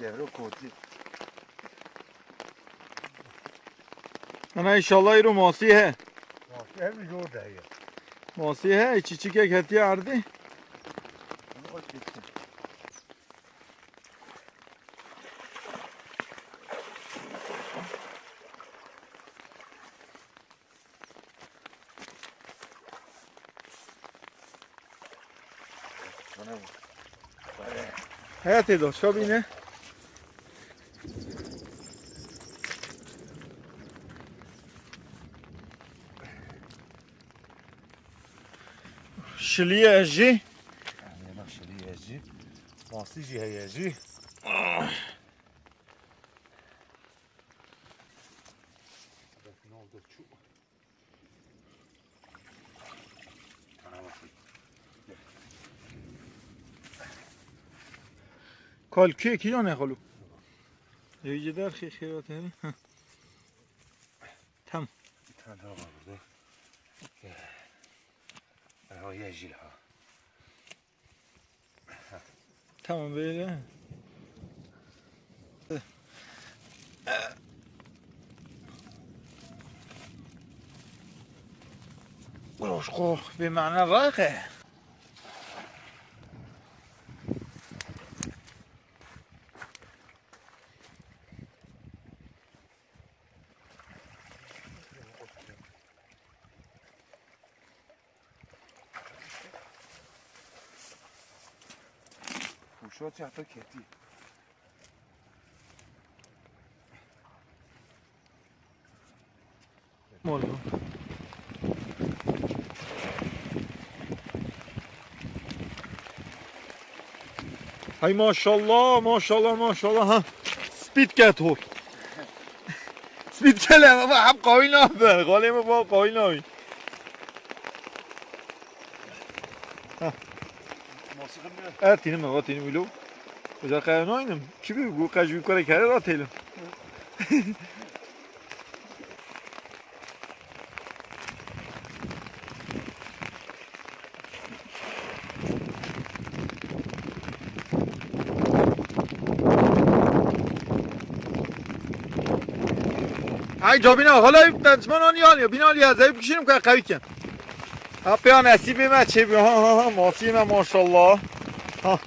devre koti. Ana inşallah iru masi he. Masi hem zor da ya. Masi he içi çike ketiye ardi. Hayat edo, şabine. yezi. Maslıcı yezi. Ne oldu şu? Bana bakayım. کال کی کی نه خلو یه در خی خیرات همی تم Bir tane daha var burada. Ha yezi ha. tamam böyle روشقو بمعنى الراقة شد چه حتی کتی مولو. های ماشالله ماشالله ماشالله هم سپید کتور سپید کلم هم قایل نابر قالی ما با قایل نابر ارتینم و قاتینم ویلو از آخر نوینم چی بیو گو کاش بیو کاره کاره تیلم ای جابینا حالا بینا آنی آنی بینا آنی از ایب که قوی کن Happy nəsibimə çevir. Ha ha ha, mafiyimə maşallah. Ha.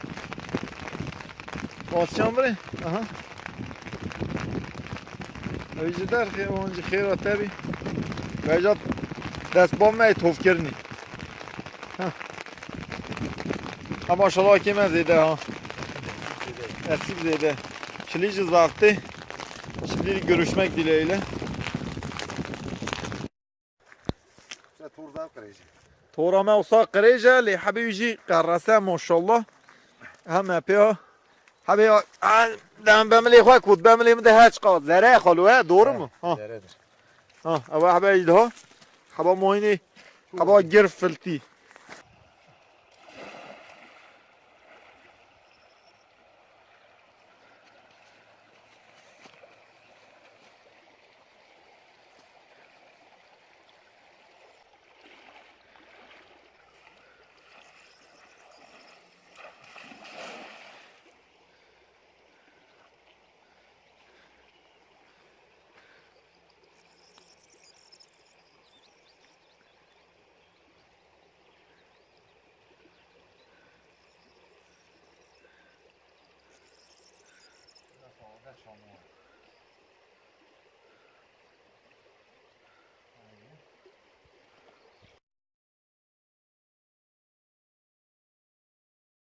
Basacağım buraya. Aha. Öcüdər xeyr, onca xeyr atəbi. Vəcat dəstbanmayı tovkirni. Ha. Ha maşallah kimə zeydə ha. Esip zeydə. Kilici zaftı. Şimdi görüşmek dileğiyle. تورا ما وصا قريجة لحبيبي يجي قرصة ما شاء الله هم بيها حبيبي دم بملي خوك ود بملي مده هاش قاد زرع خلوه? Ha Deredir. ha ama حبيبي ده حبا مويني حبا جرف فلتي